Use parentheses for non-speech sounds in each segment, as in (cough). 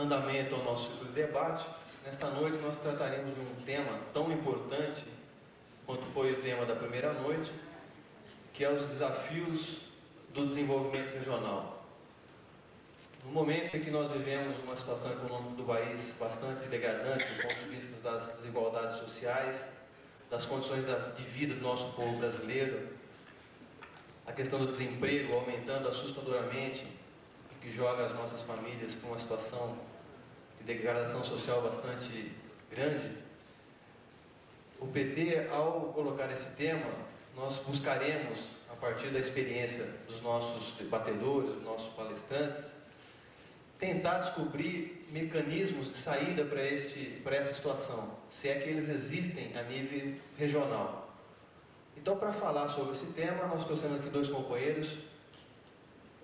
andamento ao nosso ciclo de debate, nesta noite nós trataremos de um tema tão importante quanto foi o tema da primeira noite, que é os desafios do desenvolvimento regional. No momento em que nós vivemos uma situação econômica do país bastante degradante do ponto de vista das desigualdades sociais, das condições de vida do nosso povo brasileiro, a questão do desemprego aumentando assustadoramente, que joga as nossas famílias para uma situação de degradação social bastante grande, o PT, ao colocar esse tema, nós buscaremos, a partir da experiência dos nossos debatedores, dos nossos palestrantes, tentar descobrir mecanismos de saída para, este, para essa situação, se é que eles existem a nível regional. Então, para falar sobre esse tema, nós trouxemos aqui dois companheiros,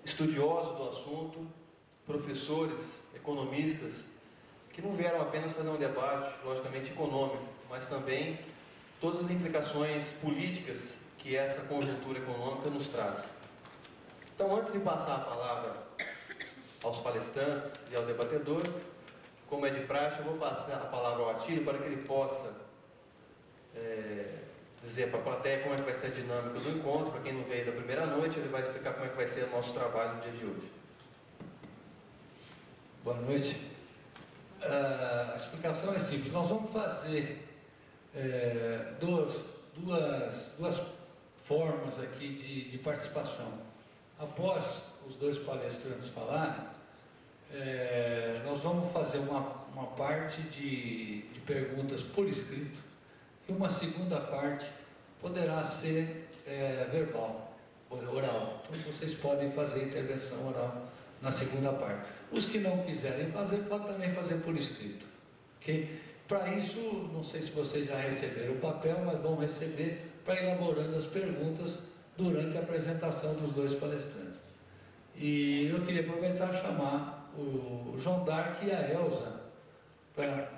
estudiosos do assunto, professores, economistas, que não vieram apenas fazer um debate, logicamente econômico, mas também todas as implicações políticas que essa conjuntura econômica nos traz. Então, antes de passar a palavra aos palestrantes e ao debatedor, como é de praxe, eu vou passar a palavra ao Atílio para que ele possa é, dizer para a plateia como é que vai ser a dinâmica do encontro. Para quem não veio da primeira noite, ele vai explicar como é que vai ser o nosso trabalho no dia de hoje. Boa noite. A explicação é simples. Nós vamos fazer é, duas, duas, duas formas aqui de, de participação. Após os dois palestrantes falarem, é, nós vamos fazer uma, uma parte de, de perguntas por escrito e uma segunda parte poderá ser é, verbal, oral. Então vocês podem fazer intervenção oral na segunda parte. Os que não quiserem fazer, podem também fazer por escrito. Okay? Para isso, não sei se vocês já receberam o papel, mas vão receber para elaborando as perguntas durante a apresentação dos dois palestrantes. E eu queria aproveitar e chamar o João Dark e a Elza para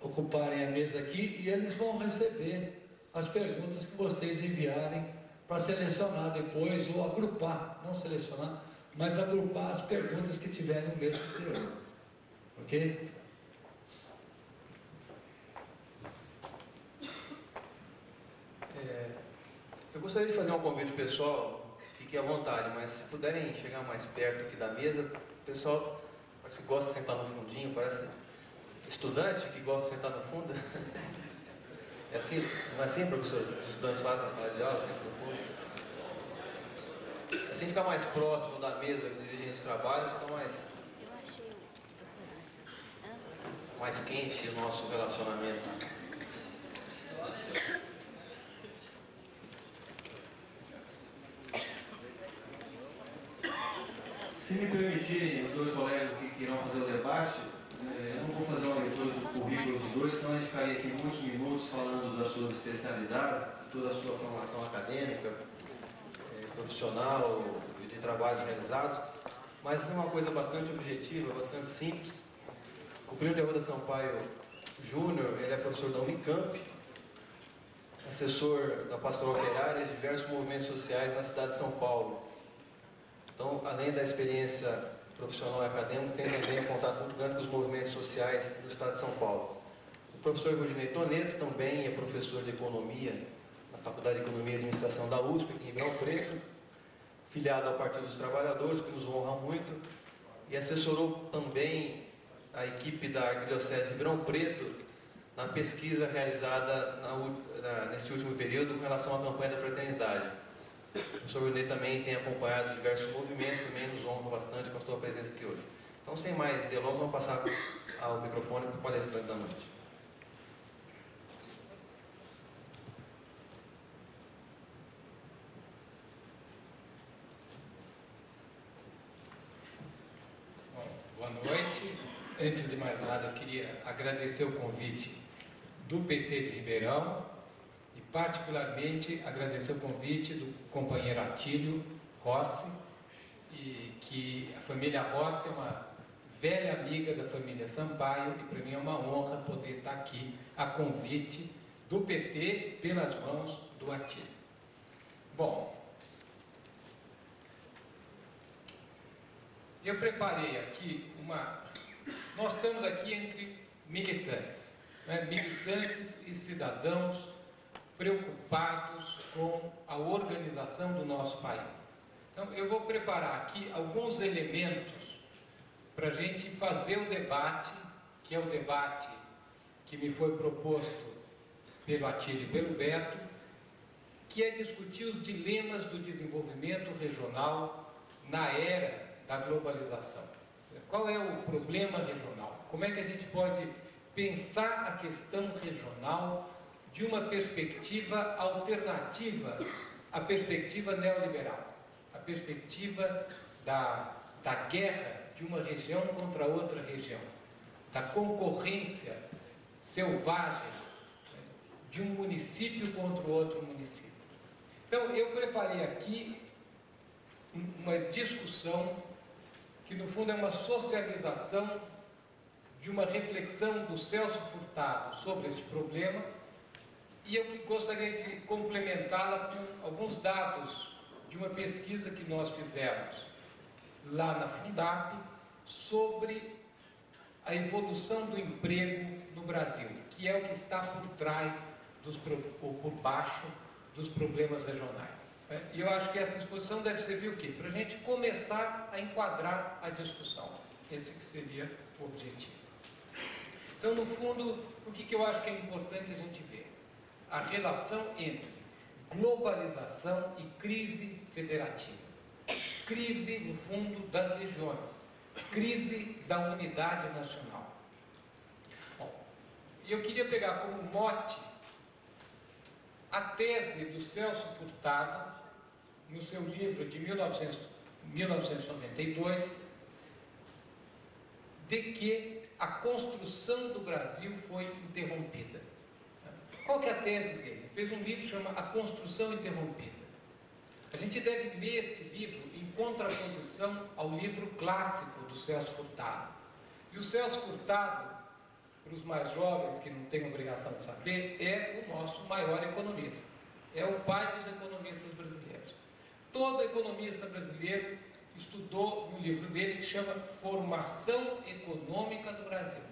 ocuparem a mesa aqui e eles vão receber as perguntas que vocês enviarem para selecionar depois ou agrupar, não selecionar, mas agrupar as perguntas que tiverem no mês anterior. Ok? É, eu gostaria de fazer um convite pessoal, fique à vontade, mas se puderem chegar mais perto aqui da mesa, pessoal parece que gosta de sentar no fundinho, parece estudante que gosta de sentar no fundo. (laughs) É assim, não é assim, professor? Os estudantes fazem na sala de aula, no fundo. Assim fica mais próximo da mesa dirigindo os trabalhos, fica mais, mais quente o nosso relacionamento. Se me permitirem, os dois colegas que irão fazer o debate, é, eu não vou fazer uma leitura do currículo dos dois, senão a gente ficaria aqui muitos minutos falando das suas especialidades, toda a sua formação acadêmica, profissional e de trabalhos realizados, mas é uma coisa bastante objetiva, bastante simples. O Primo de Arruda Sampaio Júnior, ele é professor da Unicamp, assessor da Pastoral Operária e diversos movimentos sociais na cidade de São Paulo. Então, além da experiência profissional e acadêmico, tem também um contato muito grande com os movimentos sociais do Estado de São Paulo. O professor Rudinei Toneto também é professor de Economia Faculdade de Economia e Administração da USP, aqui em Ribeirão Preto, filiado ao Partido dos Trabalhadores, que nos honra muito, e assessorou também a equipe da Arquidiocese de Ribeirão Preto na pesquisa realizada na, na, neste último período com relação à campanha da fraternidade. O professor Rudinei também tem acompanhado diversos movimentos, também nos honra bastante com a sua presença aqui hoje. Então, sem mais delongas, vamos passar ao microfone para o palestrante da noite. Bom, boa noite. Antes de mais nada, eu queria agradecer o convite do PT de Ribeirão e particularmente agradecer o convite do companheiro Atílio Rossi, e que a família Rossi é uma velha amiga da família Sampaio e para mim é uma honra poder estar aqui a convite do PT pelas mãos do Atílio. Bom, eu preparei aqui uma nós estamos aqui entre militantes, né? militantes e cidadãos preocupados com a organização do nosso país. Então, eu vou preparar aqui alguns elementos para a gente fazer o debate, que é o debate que me foi proposto pelo Atílio e pelo Beto, que é discutir os dilemas do desenvolvimento regional na era da globalização. Qual é o problema regional? Como é que a gente pode pensar a questão regional de uma perspectiva alternativa à perspectiva neoliberal, a perspectiva da, da guerra de uma região contra outra região, da concorrência selvagem de um município contra outro município. Então, eu preparei aqui uma discussão que, no fundo, é uma socialização de uma reflexão do Celso Furtado sobre este problema e eu gostaria de complementá-la com alguns dados de uma pesquisa que nós fizemos lá na Fundap sobre a evolução do emprego no Brasil, que é o que está por trás, dos, ou por baixo dos problemas regionais. É, e eu acho que essa exposição deve servir o quê? Para a gente começar a enquadrar a discussão. Esse que seria o objetivo. Então, no fundo, o que, eu acho que é importante a gente ver? A relação entre globalização e crise federativa. Crise, no fundo, das regiões. Crise da unidade nacional. E eu queria pegar como mote a tese do Celso Furtado, no seu livro de 1900, 1992, de que a construção do Brasil foi interrompida. Qual que é a tese dele? Fez um livro que chama A Construção Interrompida. A gente deve ler este livro em contraposição ao livro clássico do Celso Furtado. E o Celso Furtado para os mais jovens que não têm obrigação de saber, é o nosso maior economista. É o pai dos economistas brasileiros. Todo economista brasileiro estudou no livro dele que chama Formação Econômica do Brasil.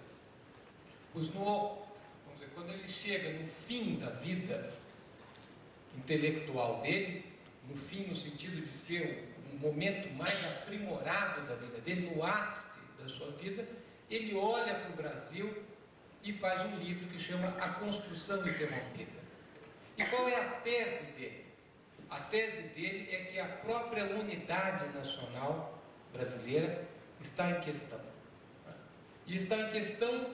Pois no, vamos dizer, quando ele chega no fim da vida intelectual dele, no fim no sentido de ser um momento mais aprimorado da vida dele, no ápice da sua vida, ele olha para o Brasil e faz um livro que chama A Construção Interrompida. E qual é a tese dele? A tese dele é que a própria unidade nacional brasileira está em questão. E está em questão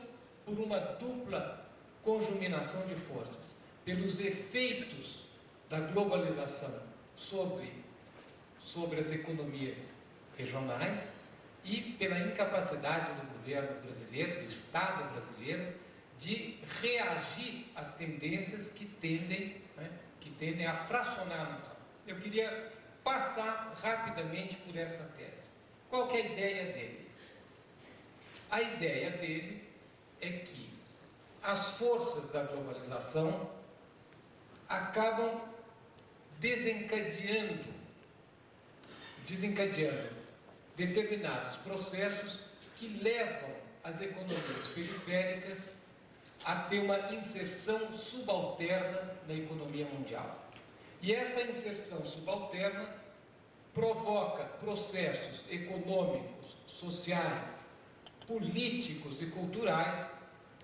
por uma dupla conjuminação de forças, pelos efeitos da globalização sobre, sobre as economias regionais e pela incapacidade do governo brasileiro, do Estado brasileiro, de reagir às tendências que tendem, né, que tendem a fracionar a nação. Eu queria passar rapidamente por esta tese. Qual é a ideia dele? A ideia dele é que as forças da globalização acabam desencadeando, desencadeando determinados processos que levam as economias periféricas a ter uma inserção subalterna na economia mundial. E esta inserção subalterna provoca processos econômicos, sociais, políticos e culturais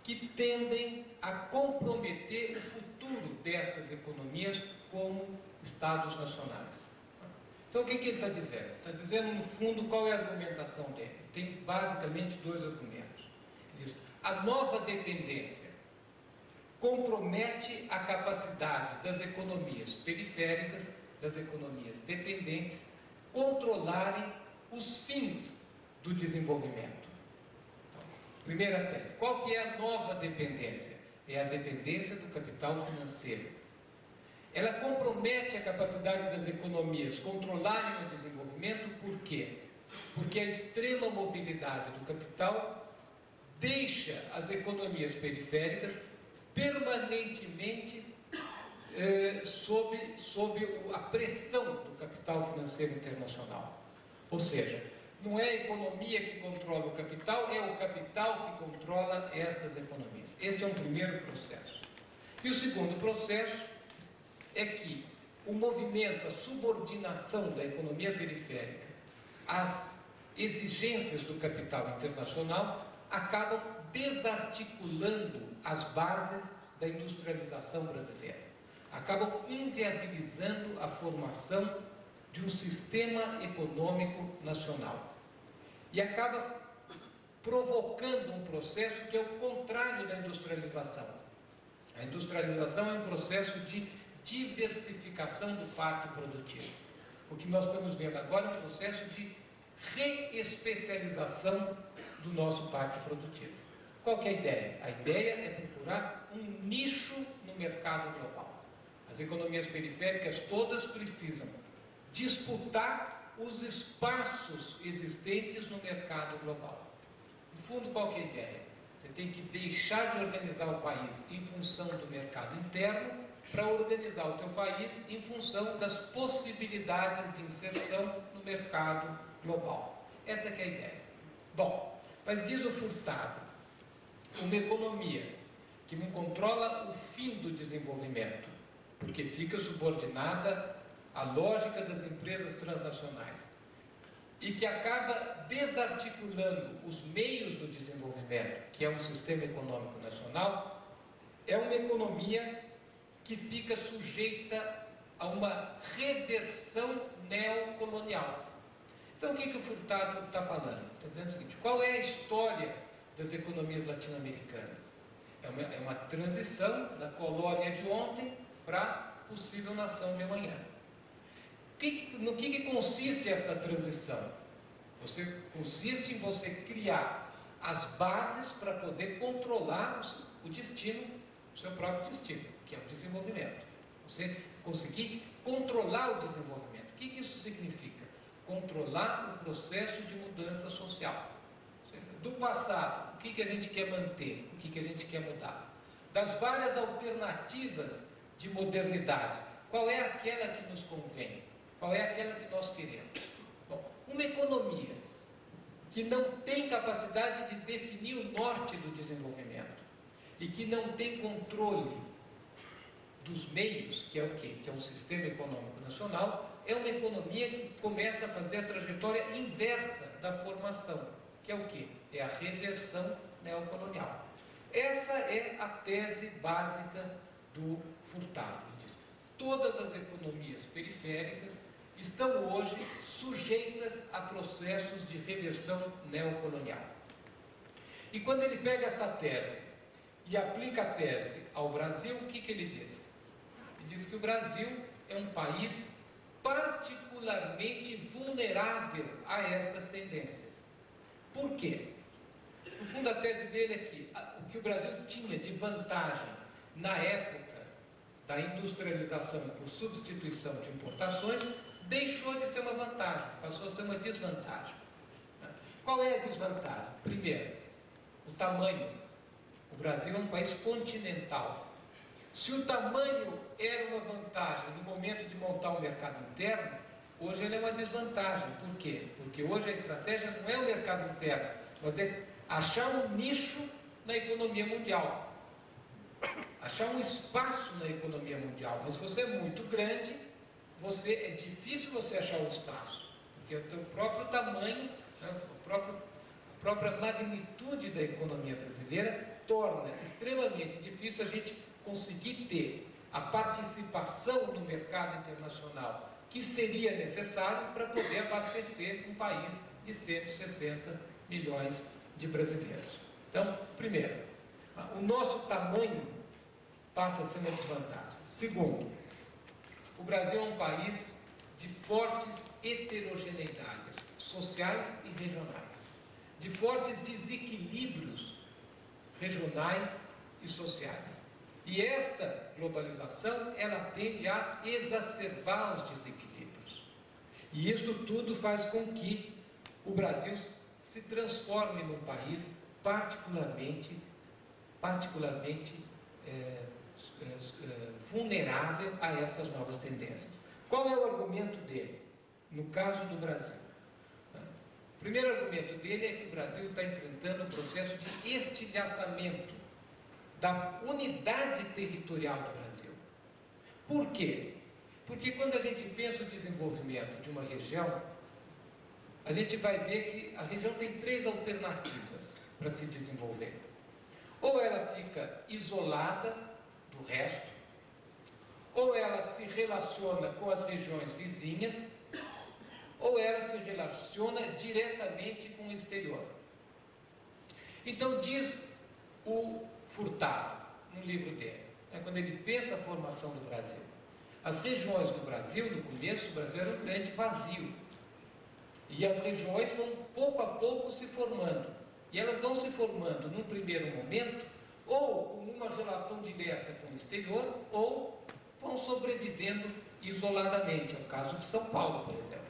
que tendem a comprometer o futuro destas economias como Estados nacionais. Então, o que, que ele está dizendo? Está dizendo, no fundo, qual é a argumentação dele? Tem basicamente dois argumentos. Ele diz: a nova dependência compromete a capacidade das economias periféricas, das economias dependentes, controlarem os fins do desenvolvimento. Então, primeira tese. Qual que é a nova dependência? É a dependência do capital financeiro ela compromete a capacidade das economias controlarem o desenvolvimento, por quê? Porque a extrema mobilidade do capital deixa as economias periféricas permanentemente eh, sob, sob a pressão do capital financeiro internacional. Ou seja, Não é a economia que controla o capital, é o capital que controla estas economias. Este é um primeiro processo. E o segundo processo é que o movimento, a subordinação da economia periférica às exigências do capital internacional acabam desarticulando as bases da industrialização brasileira. Acabam inviabilizando a formação de um sistema econômico nacional. E acaba provocando um processo que é o contrário da industrialização. A industrialização é um processo de diversificação do pacto produtivo. O que nós estamos vendo agora é um processo de reespecialização do nosso pacto produtivo. Qual é a ideia? A ideia é procurar um nicho no mercado global. As economias periféricas todas precisam disputar os espaços existentes no mercado global. No fundo, qual é a ideia? Você tem que deixar de organizar o país em função do mercado interno para organizar o teu país em função das possibilidades de inserção no mercado global. Essa é a ideia. Bom, mas diz o Furtado, uma economia que não controla o fim do desenvolvimento, porque fica subordinada à lógica das empresas transnacionais e que acaba desarticulando os meios do desenvolvimento, que é um sistema econômico nacional, é uma economia que fica sujeita a uma reversão neocolonial. Então, o que, que o Furtado está falando? Está dizendo o seguinte: qual é a história das economias latino-americanas? É uma, é uma transição da colônia de ontem para a possível nação de amanhã. Que, no que, que consiste esta transição? Você consiste em você criar as bases para poder controlar o, o destino, o seu próprio destino, que é o desenvolvimento. Você conseguir controlar o desenvolvimento. O que, que isso significa? controlar o processo de mudança social. Do passado, o que, que a gente quer manter, o que, que a gente quer mudar. Das várias alternativas de modernidade, qual é aquela que nos convém? Qual é aquela que nós queremos? Bom, uma economia que não tem capacidade de definir o norte do desenvolvimento e que não tem controle dos meios, que é o quê? Que é um sistema econômico nacional, é uma economia que começa a fazer a trajetória inversa da formação, que é o quê? É a reversão neocolonial. Essa é a tese básica do Furtado. Diz, todas as economias periféricas estão hoje sujeitas a processos de reversão neocolonial. E quando ele pega esta tese e aplica a tese ao Brasil, o que, que ele diz? Ele diz que o Brasil é um país particularmente vulnerável a estas tendências. Por quê? No fundo, a tese dele é que o que o Brasil tinha de vantagem na época da industrialização por substituição de importações deixou de ser uma vantagem, passou a ser uma desvantagem. Qual é a desvantagem? Primeiro, o tamanho. O Brasil é um país continental. Se o tamanho era uma vantagem no momento de montar o mercado interno, hoje ele é uma desvantagem. Por quê? Porque hoje a estratégia não é o mercado interno, mas é achar um nicho na economia mundial. Achar um espaço na economia mundial. Mas se você é muito grande, você é difícil você achar um espaço. Porque o teu próprio tamanho, né, próprio, a própria magnitude da economia brasileira torna extremamente difícil a gente conseguir ter a participação no mercado internacional que seria necessário para poder abastecer um país de 160 milhões de brasileiros. Então, primeiro, o nosso tamanho passa a ser uma desvantagem. Segundo, o Brasil é um país de fortes heterogeneidades sociais e regionais, de fortes desequilíbrios regionais e sociais. E esta globalização, ela tende a exacerbar os desequilíbrios. E isto tudo faz com que o Brasil se transforme num país particularmente, particularmente é, é, vulnerável a estas novas tendências. Qual é o argumento dele? No caso do Brasil. primeiro argumento dele é que o Brasil está enfrentando um processo de estilhaçamento da unidade territorial do Brasil. Por quê? Porque quando a gente pensa o desenvolvimento de uma região, a gente vai ver que a região tem três alternativas para se desenvolver. Ou ela fica isolada do resto, ou ela se relaciona com as regiões vizinhas, ou ela se relaciona diretamente com o exterior. Então diz o Furtado, no livro dele, né, quando ele pensa a formação do Brasil. As regiões do Brasil, no começo, o Brasil era um grande vazio. E as regiões vão pouco a pouco se formando. E elas vão se formando num primeiro momento, ou com uma relação direta com o exterior, ou vão sobrevivendo isoladamente. É o caso de São Paulo, por exemplo.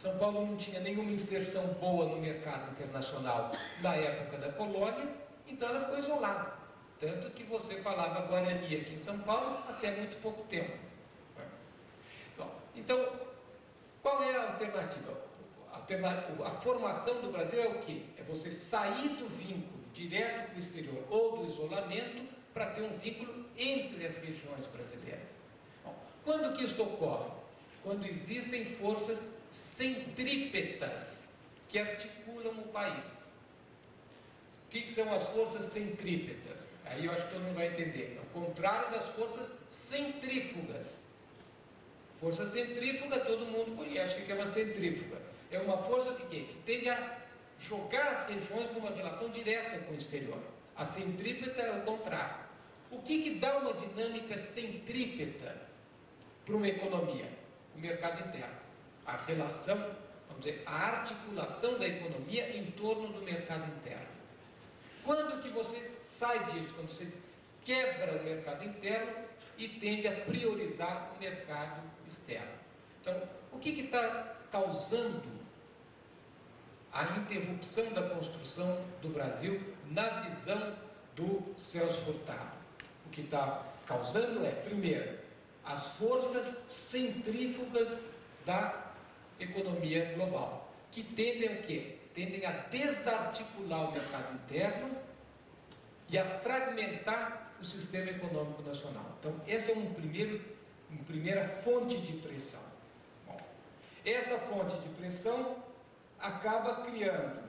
São Paulo não tinha nenhuma inserção boa no mercado internacional na época da colônia, então ela ficou isolada. Tanto que você falava Guarani aqui em São Paulo até muito pouco tempo. Então, qual é a alternativa? A formação do Brasil é o quê? É você sair do vínculo direto com o exterior ou do isolamento para ter um vínculo entre as regiões brasileiras. Bom, quando que isto ocorre? Quando existem forças centrípetas que articulam o país. O que, que são as forças centrípetas? Aí eu acho que todo mundo vai entender. É o contrário das forças centrífugas. Força centrífuga todo mundo conhece. O que é uma centrífuga? É uma força que, tende a jogar as regiões numa relação direta com o exterior. A centrípeta é o contrário. O que, que dá uma dinâmica centrípeta para uma economia? O mercado interno. A relação, vamos dizer, a articulação da economia em torno do mercado interno. Quando que você sai disso? Quando você quebra o mercado interno e tende a priorizar o mercado externo. Então, o que está causando a interrupção da construção do Brasil na visão do Celso Furtado? O que está causando é, primeiro, as forças centrífugas da economia global, que tendem a quê? Tendem a desarticular o mercado interno e a fragmentar o sistema econômico nacional. Então, essa é um primeiro, uma primeira fonte de pressão. Bom, essa fonte de pressão acaba criando,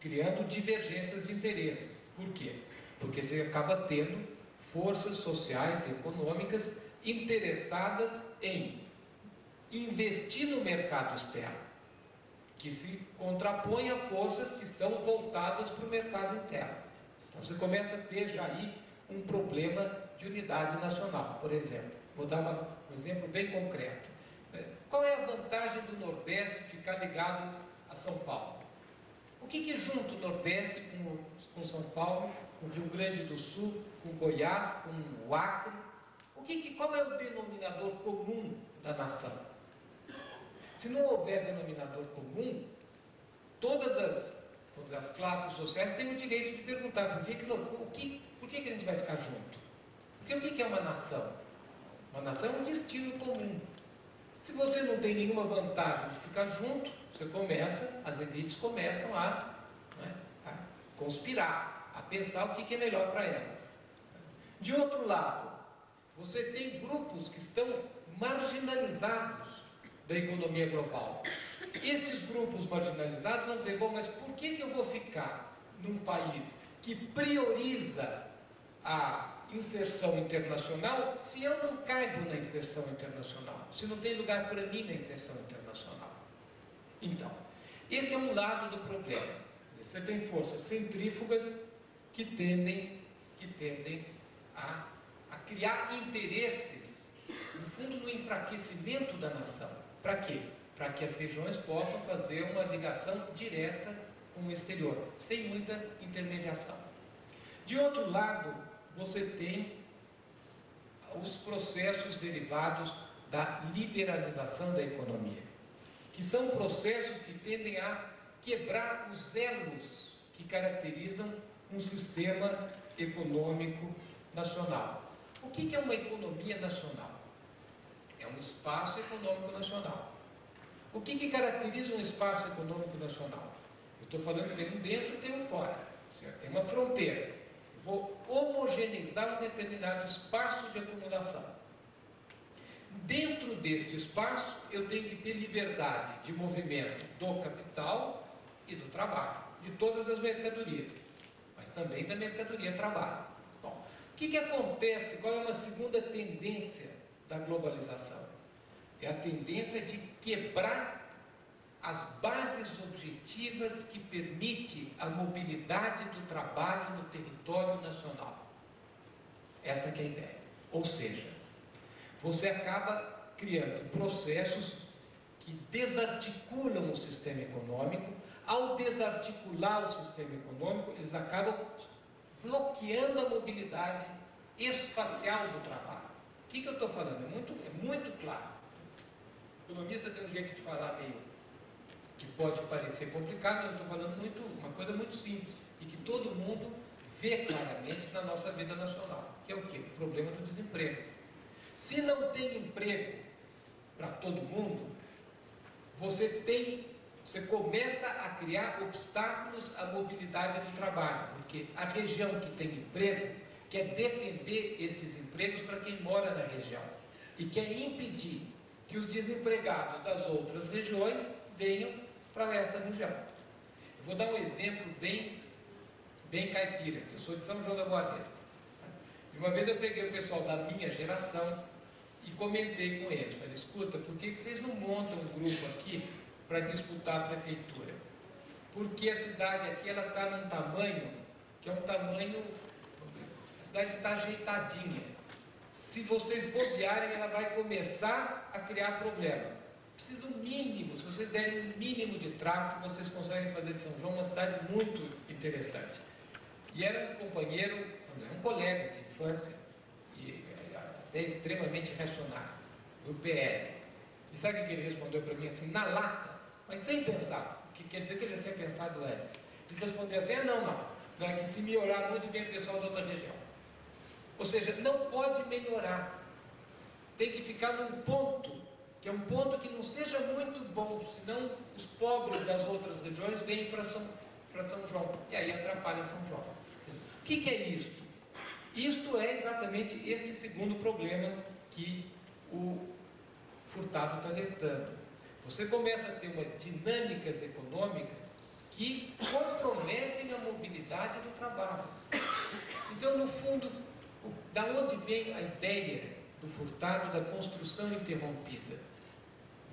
criando divergências de interesses. Por quê? Porque você acaba tendo forças sociais e econômicas interessadas em investir no mercado externo, que se contrapõe a forças que estão voltadas para o mercado interno. Então você começa a ter já aí um problema de unidade nacional, por exemplo. Vou dar uma, um exemplo bem concreto. É, qual é a vantagem do Nordeste ficar ligado a São Paulo? O que, que junta o Nordeste com, com São Paulo, com o Rio Grande do Sul, com Goiás, com o Acre? O que, que, qual é o denominador comum da nação? Se não houver denominador comum, todas as, todas as classes sociais têm o direito de perguntar por que, que, o que, por que, que a gente vai ficar junto? Porque o que, que é uma nação? Uma nação é um destino comum. Se você não tem nenhuma vantagem de ficar junto, você começa, as elites começam a, né, a conspirar, a pensar o que, é melhor para elas. De outro lado, você tem grupos que estão marginalizados da economia global. Esses grupos marginalizados vão dizer, bom, mas por que, que eu vou ficar num país que prioriza a inserção internacional se eu não caibo na inserção internacional, se não tem lugar para mim na inserção internacional? Então, esse é um lado do problema. Você tem forças centrífugas que tendem, que tendem a, a criar interesses, no fundo, no enfraquecimento da nação. Para quê? Para que as regiões possam fazer uma ligação direta com o exterior, sem muita intermediação. De outro lado, você tem os processos derivados da liberalização da economia, que são processos que tendem a quebrar os elos que caracterizam um sistema econômico nacional. O que é uma economia nacional? é um espaço econômico nacional. O que, que caracteriza um espaço econômico nacional? Eu estou falando tem um dentro e tem um fora. Certo? Tem uma fronteira. Vou homogeneizar um determinado espaço de acumulação. Dentro deste espaço, eu tenho que ter liberdade de movimento do capital e do trabalho, de todas as mercadorias, mas também da mercadoria trabalho. Bom, o que, que acontece? Qual é uma segunda tendência da globalização? É a tendência de quebrar as bases objetivas que permite a mobilidade do trabalho no território nacional. Esta é a ideia. Ou seja, você acaba criando processos que desarticulam o sistema econômico. Ao desarticular o sistema econômico, eles acabam bloqueando a mobilidade espacial do trabalho. O que, que eu estou falando? É muito, é muito claro. O economista tem um jeito de falar meio que pode parecer complicado, eu estou falando muito, uma coisa muito simples e que todo mundo vê claramente na nossa vida nacional, que é o quê? O problema do desemprego. Se não tem emprego para todo mundo, você tem, você começa a criar obstáculos à mobilidade do trabalho, porque a região que tem emprego quer defender estes empregos para quem mora na região e quer impedir que os desempregados das outras regiões venham para esta região. Eu vou dar um exemplo bem, bem caipira, eu sou de São João da Boa Vista. E uma vez eu peguei o pessoal da minha geração e comentei com eles, falei, escuta, por que, que vocês não montam um grupo aqui para disputar a prefeitura? Porque a cidade aqui ela está num tamanho que é um tamanho, a cidade está ajeitadinha se vocês bobearem, ela vai começar a criar problema. Precisa um mínimo, se vocês derem um mínimo de trato, vocês conseguem fazer de São João uma cidade muito interessante. E era um companheiro, um colega de infância, e até extremamente racional, do PL. E sabe o que ele respondeu para mim assim, na lata, mas sem pensar, o que quer dizer que ele já tinha pensado antes. Ele respondeu assim, ah não, não, não é que se melhorar muito vem o pessoal da outra região. Ou seja, não pode melhorar. Tem que ficar num ponto, que é um ponto que não seja muito bom, senão os pobres das outras regiões vêm para São, para São João. E aí atrapalha São João. O que, que é isto? Isto é exatamente este segundo problema que o Furtado está alertando. Você começa a ter uma dinâmicas econômicas que comprometem a mobilidade do trabalho. Então, no fundo, da onde vem a ideia do furtado da construção interrompida?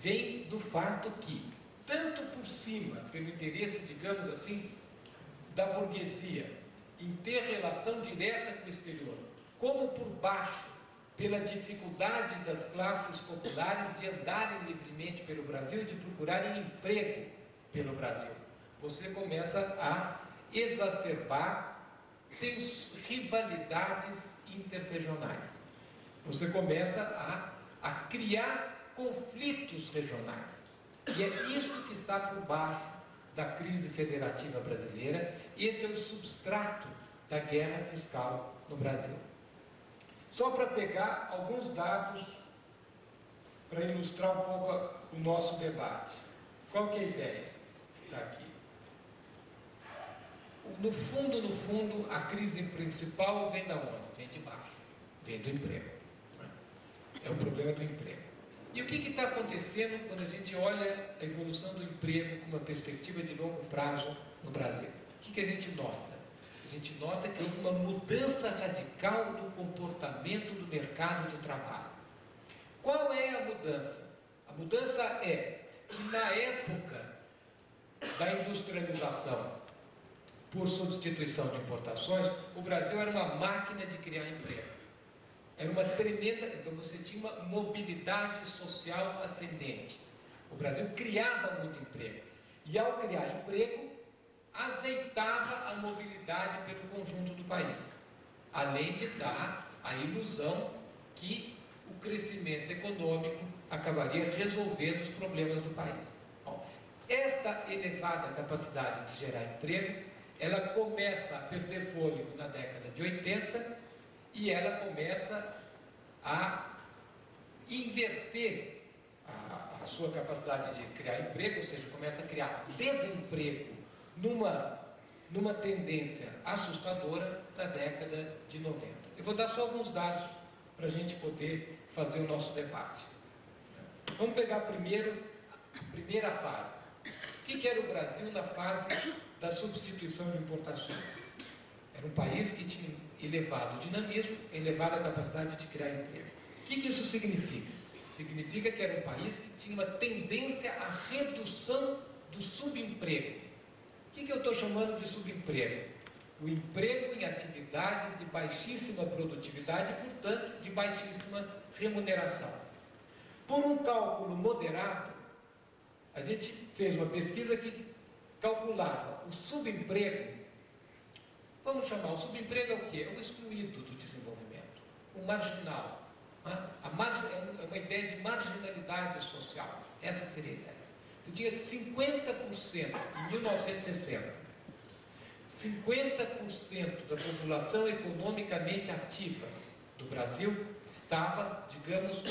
Vem do fato que, tanto por cima, pelo interesse, digamos assim, da burguesia em ter relação direta com o exterior, como por baixo, pela dificuldade das classes populares de andarem livremente pelo Brasil e de procurarem emprego pelo Brasil. Você começa a exacerbar rivalidades interregionais. Você começa a, a criar conflitos regionais. E é isso que está por baixo da crise federativa brasileira. Esse é o substrato da guerra fiscal no Brasil. Só para pegar alguns dados para ilustrar um pouco o nosso debate. Qual que é a ideia? Está aqui. No fundo, no fundo, a crise principal vem da onde? Vem de baixo, vem do emprego. É o problema do emprego. E o que está acontecendo quando a gente olha a evolução do emprego com uma perspectiva de longo prazo no Brasil? O que, que a gente nota? A gente nota que houve uma mudança radical do comportamento do mercado de trabalho. Qual é a mudança? A mudança é que na época da industrialização, por substituição de importações, o Brasil era uma máquina de criar emprego. Era uma tremenda. Então você tinha uma mobilidade social ascendente. O Brasil criava muito emprego. E ao criar emprego, azeitava a mobilidade pelo conjunto do país. Além de dar a ilusão que o crescimento econômico acabaria resolvendo os problemas do país. Bom, esta elevada capacidade de gerar emprego ela começa a perder fôlego na década de 80 e ela começa a inverter a, a sua capacidade de criar emprego, ou seja, começa a criar desemprego numa, numa tendência assustadora da década de 90. Eu vou dar só alguns dados para a gente poder fazer o nosso debate. Vamos pegar primeiro a primeira fase. O que, que era o Brasil na fase da substituição de importações? Era um país que tinha elevado dinamismo, elevada capacidade de criar emprego. O que, que isso significa? Significa que era um país que tinha uma tendência à redução do subemprego. O que, que eu estou chamando de subemprego? O emprego em atividades de baixíssima produtividade portanto, de baixíssima remuneração. Por um cálculo moderado, a gente fez uma pesquisa que calculava o subemprego Vamos chamar o subemprego é o quê? É o excluído do desenvolvimento, o marginal. A margem, é, é uma ideia de marginalidade social. Essa seria a ideia. Você tinha 50% em 1960. 50% da população economicamente ativa do Brasil estava, digamos,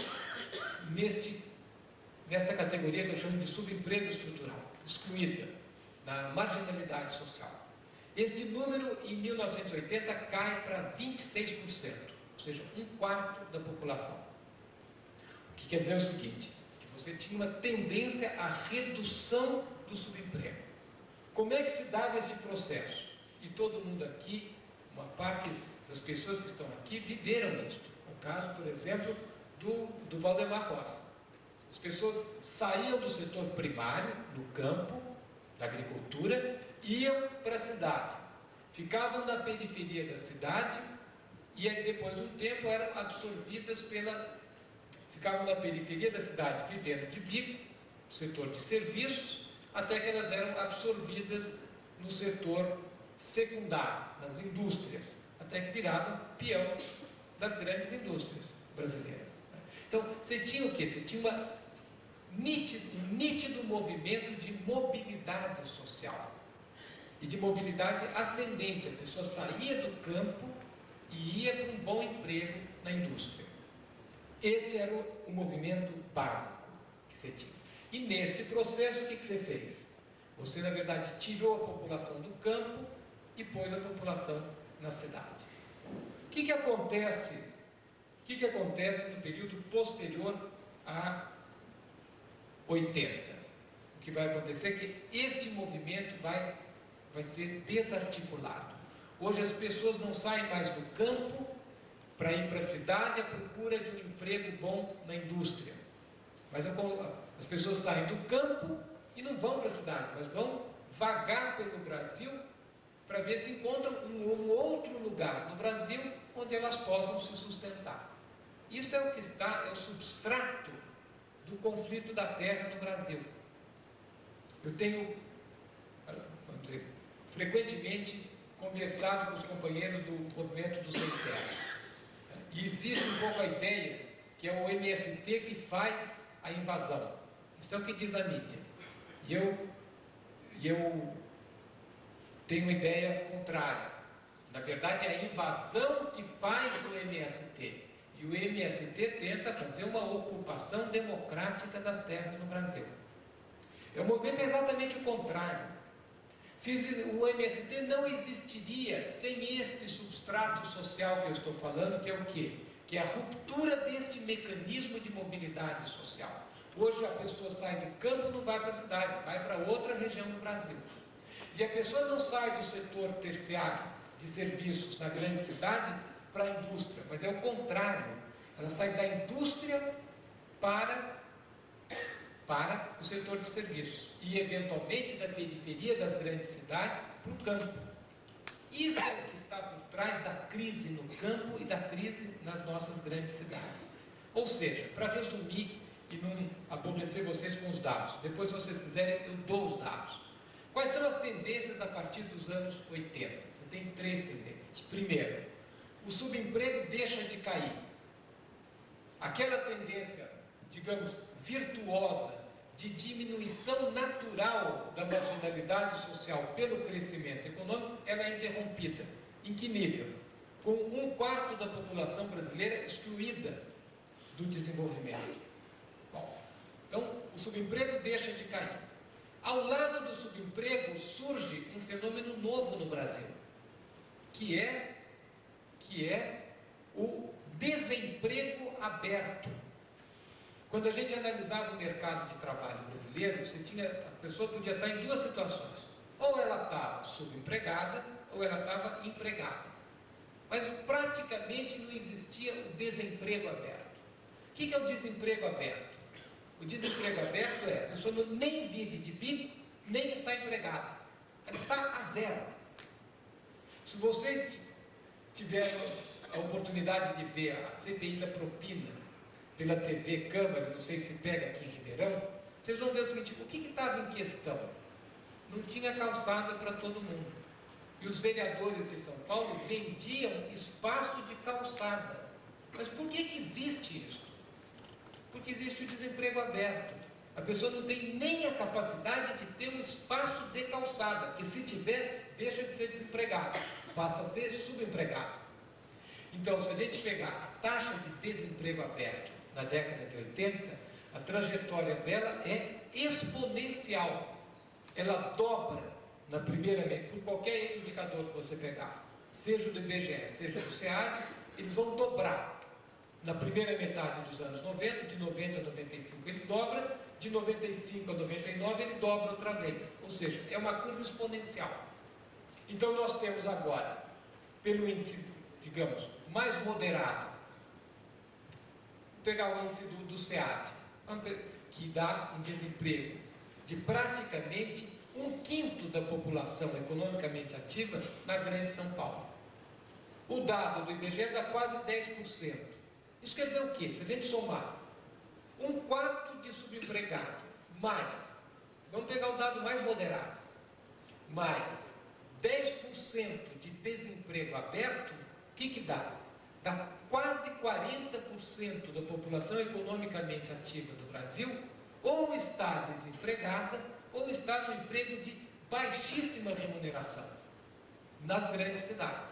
neste, nesta categoria que eu chamo de subemprego estrutural, excluída, na marginalidade social. Este número, em 1980, cai para 26%, ou seja, um quarto da população. O que quer dizer o seguinte, que você tinha uma tendência à redução do subemprego. Como é que se dava esse processo? E todo mundo aqui, uma parte das pessoas que estão aqui, viveram isso. O caso, por exemplo, do, do Valdemar Roça. As pessoas saíam do setor primário, do campo, da agricultura, iam para a cidade, ficavam na periferia da cidade e depois de um tempo eram absorvidas pela. ficavam na periferia da cidade vivendo de bico, setor de serviços, até que elas eram absorvidas no setor secundário, nas indústrias, até que viravam peão das grandes indústrias brasileiras. Então, você tinha o quê? Você tinha uma nítido, um nítido movimento de mobilidade social e de mobilidade ascendente. A pessoa saía do campo e ia para um bom emprego na indústria. Este era o, movimento básico que você tinha. E nesse processo, o que, que você fez? Você, na verdade, tirou a população do campo e pôs a população na cidade. O que, que acontece? O que, que acontece no período posterior a 80? O que vai acontecer é que este movimento vai vai ser desarticulado. Hoje as pessoas não saem mais do campo para ir para a cidade à procura de um emprego bom na indústria. Mas as pessoas saem do campo e não vão para a cidade, mas vão vagar pelo Brasil para ver se encontram um, outro lugar no Brasil onde elas possam se sustentar. Isso é o que está, é o substrato do conflito da terra no Brasil. Eu tenho, frequentemente conversado com os companheiros do movimento do terra. E existe um pouco a ideia que é o MST que faz a invasão. Isso é o que diz a mídia. E eu, eu tenho uma ideia contrária. Na verdade, é a invasão que faz o MST. E o MST tenta fazer uma ocupação democrática das terras no Brasil. É o movimento é exatamente o contrário. O MST não existiria sem este substrato social que eu estou falando, que é o quê? Que é a ruptura deste mecanismo de mobilidade social. Hoje a pessoa sai do campo não vai para a cidade, vai para outra região do Brasil. E a pessoa não sai do setor terciário de serviços na grande cidade para a indústria, mas é o contrário. Ela sai da indústria para, para o setor de serviços e, eventualmente, da periferia das grandes cidades para o campo. Isso é o que está por trás da crise no campo e da crise nas nossas grandes cidades. Ou seja, para resumir e não aborrecer vocês com os dados, depois, se vocês quiserem, eu dou os dados. Quais são as tendências a partir dos anos 80? Você tem três tendências. Primeiro, o subemprego deixa de cair. Aquela tendência, digamos, virtuosa de diminuição natural da marginalidade social pelo crescimento econômico, ela é interrompida. Em que nível? Com um quarto da população brasileira excluída do desenvolvimento. Bom, Então, o subemprego deixa de cair. Ao lado do subemprego surge um fenômeno novo no Brasil, que é que é o desemprego aberto. Quando a gente analisava o mercado de trabalho brasileiro, você tinha, a pessoa podia estar em duas situações. Ou ela estava subempregada, ou ela estava empregada. Mas praticamente não existia o desemprego aberto. O que é o desemprego aberto? O desemprego aberto é a pessoa nem vive de bico, nem está empregada. Ela está a zero. Se vocês tiveram a oportunidade de ver a CPI da propina pela TV Câmara, não sei se pega aqui em Ribeirão, vocês vão ver o seguinte: o que estava em questão? Não tinha calçada para todo mundo. E os vereadores de São Paulo vendiam espaço de calçada. Mas por que, que existe isso? Porque existe o desemprego aberto. A pessoa não tem nem a capacidade de ter um espaço de calçada, que se tiver, deixa de ser desempregado, passa a ser subempregado. Então, se a gente pegar a taxa de desemprego aberto na década de 80, a trajetória dela é exponencial. Ela dobra na primeira por qualquer indicador que você pegar, seja do IBGE, seja do SEAD, eles vão dobrar. Na primeira metade dos anos 90, de 90 a 95 ele dobra, de 95 a 99 ele dobra outra vez. Ou seja, é uma curva exponencial. Então nós temos agora, pelo índice, digamos, mais moderado, pegar o índice do, do SEAD, que dá um desemprego de praticamente um quinto da população economicamente ativa na Grande São Paulo. O dado do IBGE dá quase 10%. Isso quer dizer o quê? Se a gente somar um quarto de subempregado, mais, vamos pegar o dado mais moderado, mais 10% de desemprego aberto, o que, que dá? Dá quase 40% da população economicamente ativa do Brasil ou está desempregada ou está no emprego de baixíssima remuneração nas grandes cidades.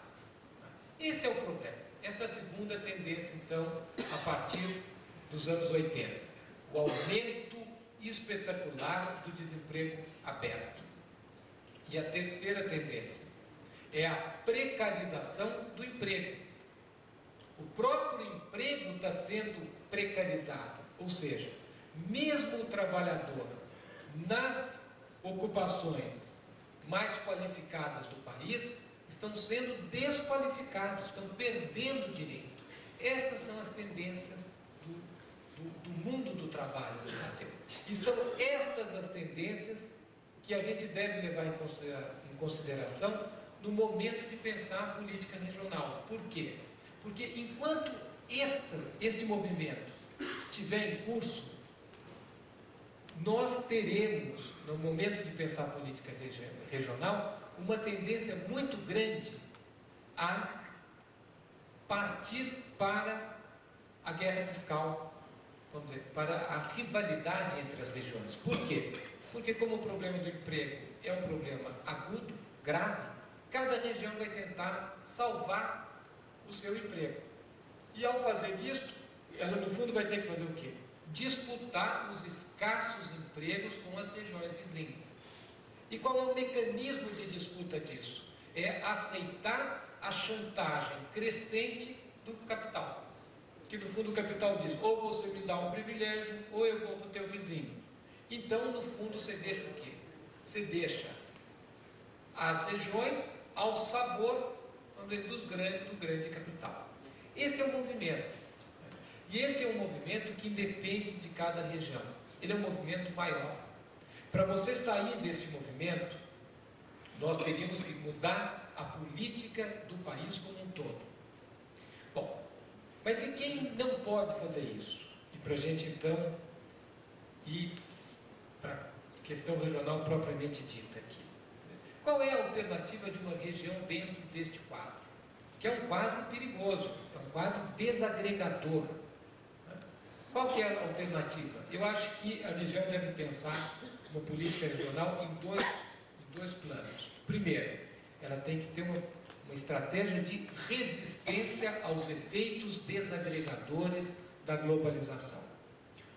Esse é o problema. Esta é a segunda tendência, então, a partir dos anos 80. O aumento espetacular do desemprego aberto. E a terceira tendência é a precarização do emprego. O próprio emprego está sendo precarizado, ou seja, mesmo o trabalhador nas ocupações mais qualificadas do país estão sendo desqualificados, estão perdendo direito. Estas são as tendências do, do, do mundo do trabalho no Brasil. E são estas as tendências que a gente deve levar em consideração no momento de pensar a política regional. Por quê? Porque enquanto este, movimento estiver em curso, nós teremos, no momento de pensar política regional, uma tendência muito grande a partir para a guerra fiscal, vamos dizer, para a rivalidade entre as regiões. Por quê? Porque como o problema do emprego é um problema agudo, grave, cada região vai tentar salvar o seu emprego. E ao fazer isto, ela no fundo vai ter que fazer o quê? Disputar os escassos empregos com as regiões vizinhas. E qual é o mecanismo de disputa disso? É aceitar a chantagem crescente do capital. Que no fundo o capital diz: ou você me dá um privilégio, ou eu vou para o teu vizinho. Então, no fundo, você deixa o quê? Você deixa as regiões ao sabor dos grandes, do grande capital. Esse é o movimento. E esse é um movimento que independe de cada região ele é um movimento maior. Para você sair deste movimento, nós teríamos que mudar a política do país como um todo. Bom, mas e quem não pode fazer isso? E para a gente então ir para a questão regional propriamente dita. Qual é a alternativa de uma região dentro deste quadro? Que é um quadro perigoso, é um quadro desagregador qual é a alternativa? Eu acho que a região deve pensar uma política regional em dois, em dois planos. Primeiro, ela tem que ter uma, uma estratégia de resistência aos efeitos desagregadores da globalização.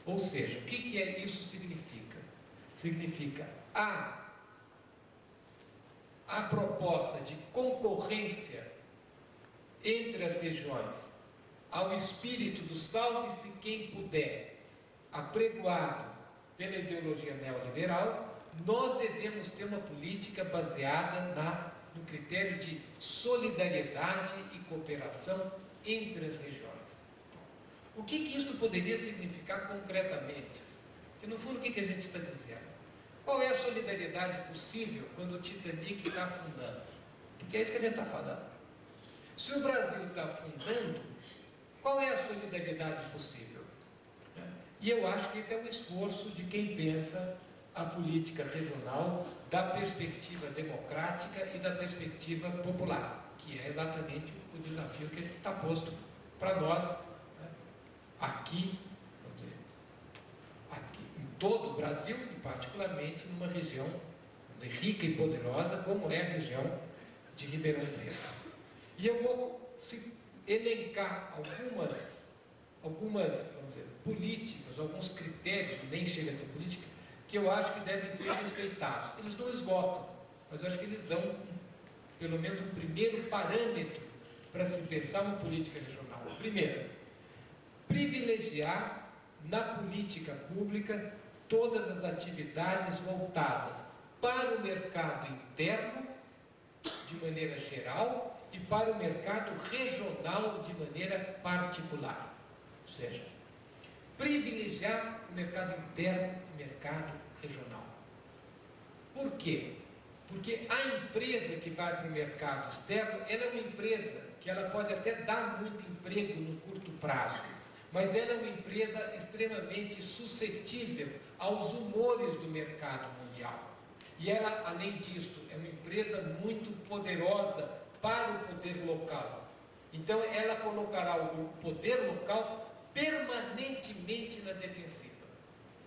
Ou seja, o que, que é, isso significa? Significa a, a proposta de concorrência entre as regiões ao espírito do salve-se quem puder, apregoado pela ideologia neoliberal, nós devemos ter uma política baseada na, no critério de solidariedade e cooperação entre as regiões. O que, que isso poderia significar concretamente? Porque, no fundo, o que, que a gente está dizendo? Qual é a solidariedade possível quando o Titanic está afundando? Porque é isso que a gente está falando. Se o Brasil está afundando, qual é a solidariedade possível? E eu acho que esse é um esforço de quem pensa a política regional da perspectiva democrática e da perspectiva popular, que é exatamente o desafio que está posto para nós né, aqui, todo o Brasil e particularmente numa região rica e poderosa como é a região de Ribeirão Preto. E eu vou elencar algumas, algumas dizer, políticas, alguns critérios, nem chega a ser política, que eu acho que devem ser respeitados. Eles não esgotam, mas eu acho que eles dão pelo menos um primeiro parâmetro para se pensar uma política regional. Primeiro, privilegiar na política pública todas as atividades voltadas para o mercado interno, de maneira geral, e para o mercado regional, de maneira particular. Ou seja, privilegiar o mercado interno e o mercado regional. Por quê? Porque a empresa que vai para o mercado externo, ela é uma empresa que ela pode até dar muito emprego no curto prazo, mas ela é uma empresa extremamente suscetível aos humores do mercado mundial. E ela, além disso, é uma empresa muito poderosa para o poder local. Então, ela colocará o poder local permanentemente na defensiva.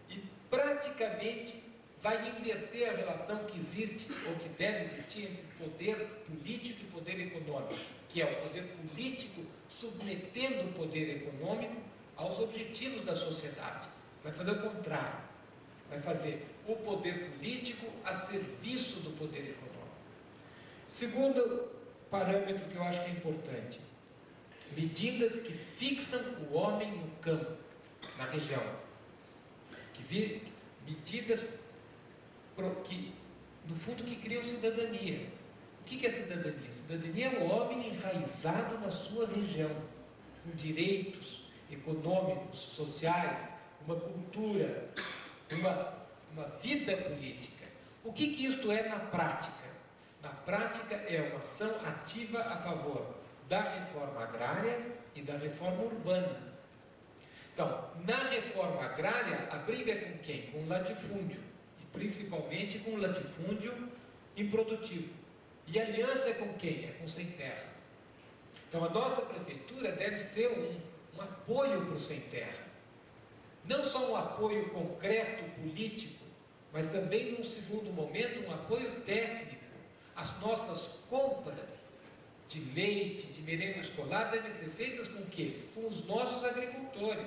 E praticamente vai inverter a relação que existe, ou que deve existir, entre poder político e poder econômico, que é o poder político submetendo o poder econômico aos objetivos da sociedade. Vai fazer o contrário. Vai fazer o poder político a serviço do poder econômico. Segundo parâmetro que eu acho que é importante, medidas que fixam o homem no campo, na região. Que vi, medidas pro, que, no fundo, que criam cidadania. O que, que é cidadania? Cidadania é o homem enraizado na sua região, com direitos econômicos, sociais, uma cultura, uma, uma vida política. O que, que isto é na prática? Na prática, é uma ação ativa a favor da reforma agrária e da reforma urbana. Então, na reforma agrária, a briga é com quem? Com o latifúndio, e principalmente com o latifúndio improdutivo. E aliança é com quem? É com sem terra. Então, a nossa prefeitura deve ser um, um apoio para o sem terra. Não só um apoio concreto, político, mas também, num segundo momento, um apoio técnico. As nossas compras de leite, de merenda escolar devem ser feitas com o quê? Com os nossos agricultores,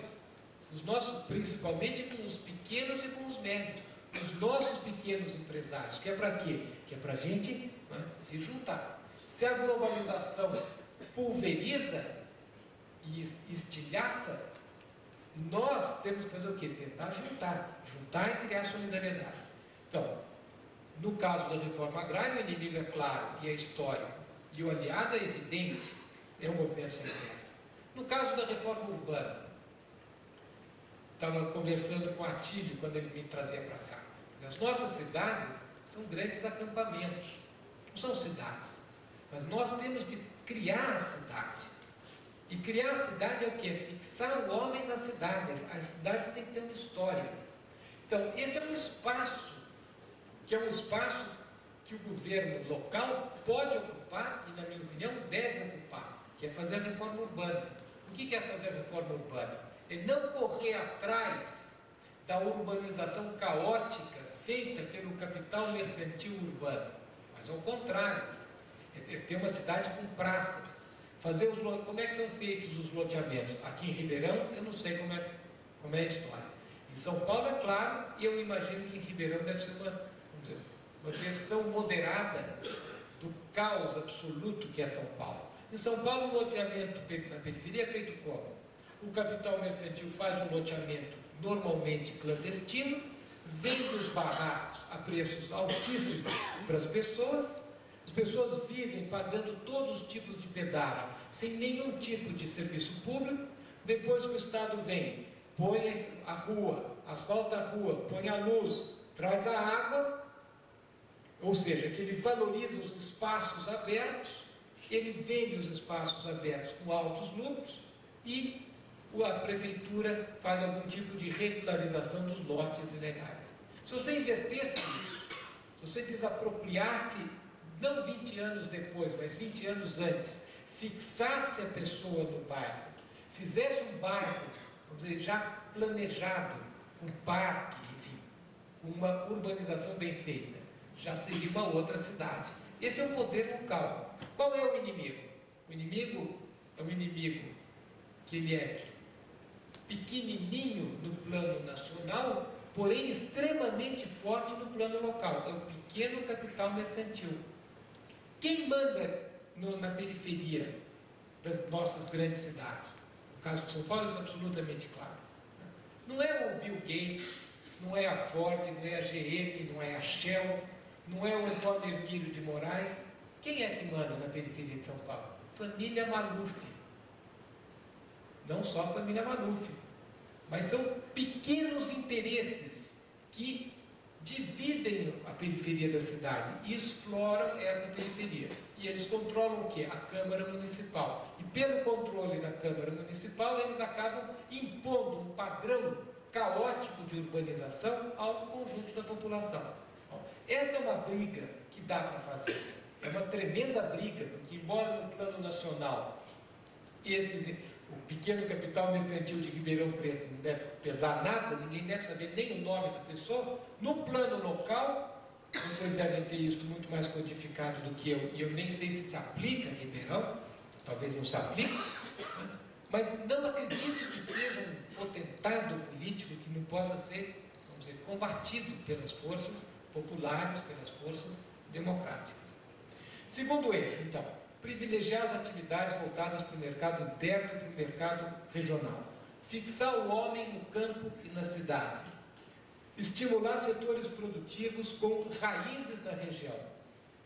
os nossos, principalmente com os pequenos e com os médios, os nossos pequenos empresários, que é para quê? Que é para a gente né, se juntar. Se a globalização pulveriza e estilhaça, nós temos que fazer o quê? Tentar juntar, juntar e criar solidariedade. Então, no caso da reforma agrária, o inimigo é claro e é histórico e o aliado é evidente, é o movimento sem. No caso da reforma urbana, estava conversando com o Atílio quando ele me trazia para cá. As nossas cidades são grandes acampamentos, não são cidades. Mas nós temos que criar a cidade. E criar a cidade é o que? Fixar o homem na cidade. A cidade tem que ter uma história. Então, esse é um espaço, que é um espaço que o governo local pode ocupar e, na minha opinião, deve ocupar, que é fazer a reforma urbana. O que é fazer a reforma urbana? É não correr atrás da urbanização caótica feita pelo capital mercantil urbano, mas ao contrário, é ter uma cidade com praças. Fazer os, como é que são feitos os loteamentos? Aqui em Ribeirão, eu não sei como é, como é a história. Em São Paulo, é claro, e eu imagino que em Ribeirão deve ser uma, uma versão moderada do caos absoluto que é São Paulo. Em São Paulo, o loteamento na periferia é feito como? O capital mercantil faz um loteamento normalmente clandestino, vende os barracos a preços altíssimos para as pessoas, as pessoas vivem pagando todos os tipos de pedágio, sem nenhum tipo de serviço público, depois o Estado vem, põe a rua, asfalta a rua, põe a luz, traz a água, ou seja, que ele valoriza os espaços abertos, ele vende os espaços abertos com altos lucros e a prefeitura faz algum tipo de regularização dos lotes ilegais. Se você invertesse isso, se você desapropriasse, não 20 anos depois, mas 20 anos antes, fixasse a pessoa no bairro, fizesse um bairro, vamos dizer, já planejado, com parque, enfim, uma urbanização bem feita, já seria uma outra cidade. Esse é o poder local. Qual é o inimigo? O inimigo é um inimigo que ele é pequenininho no plano nacional, porém extremamente forte no plano local. É o pequeno capital mercantil. Quem manda no, na periferia das nossas grandes cidades? No caso de São Paulo, é absolutamente claro. Não é o Bill Gates, não é a Ford, não é a GM, não é a Shell, não é o Antônio Hermílio de Moraes. Quem é que manda na periferia de São Paulo? Família Maluf. Não só a família Maluf, mas são pequenos interesses que dividem a periferia da cidade e exploram essa periferia. E eles controlam o que? A Câmara Municipal. E pelo controle da Câmara Municipal, eles acabam impondo um padrão caótico de urbanização ao conjunto da população. Essa é uma briga que dá para fazer. É uma tremenda briga, porque embora no plano nacional esses o pequeno capital mercantil de Ribeirão Preto não deve pesar nada, ninguém deve saber nem o nome da pessoa. No plano local, vocês devem ter isso muito mais codificado do que eu, e eu nem sei se se aplica em Ribeirão, talvez não se aplique, mas não acredito que seja um potentado político que não possa ser, vamos dizer, combatido pelas forças populares, pelas forças democráticas. Segundo eixo, então, privilegiar as atividades voltadas para o mercado interno e para o mercado regional, fixar o homem no campo e na cidade, estimular setores produtivos com raízes na região.